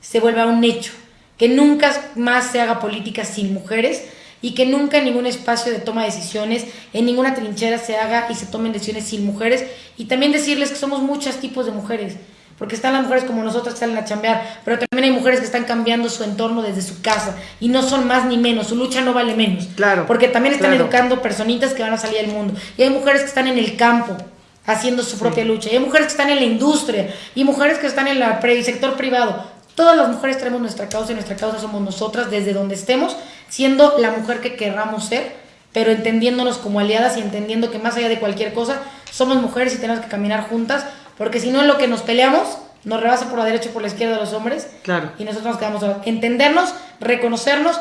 se vuelva un hecho. Que nunca más se haga política sin mujeres y que nunca en ningún espacio de toma de decisiones, en ninguna trinchera se haga y se tomen decisiones sin mujeres. Y también decirles que somos muchos tipos de mujeres, porque están las mujeres como nosotras que salen a chambear, pero también hay mujeres que están cambiando su entorno desde su casa y no son más ni menos, su lucha no vale menos. Claro. Porque también están educando personitas que van a salir al mundo. Y hay mujeres que están en el campo haciendo su propia lucha. Y hay mujeres que están en la industria y mujeres que están en el sector privado. Todas las mujeres tenemos nuestra causa y nuestra causa somos nosotras desde donde estemos, siendo la mujer que querramos ser, pero entendiéndonos como aliadas y entendiendo que más allá de cualquier cosa, somos mujeres y tenemos que caminar juntas, porque si no en lo que nos peleamos, nos rebasa por la derecha y por la izquierda de los hombres. Claro. Y nosotros nos quedamos entendernos, reconocernos,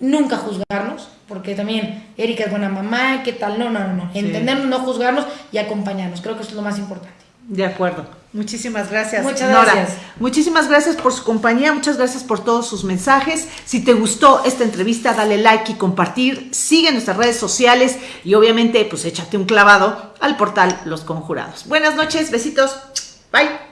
nunca juzgarnos, porque también Erika es buena mamá, ¿qué tal? No, no, no, no. Entendernos, no juzgarnos y acompañarnos. Creo que eso es lo más importante. De acuerdo. Muchísimas gracias. Muchas gracias. Muchísimas gracias por su compañía, muchas gracias por todos sus mensajes. Si te gustó esta entrevista, dale like y compartir. Sigue nuestras redes sociales y obviamente pues échate un clavado al portal Los Conjurados. Buenas noches, besitos. Bye.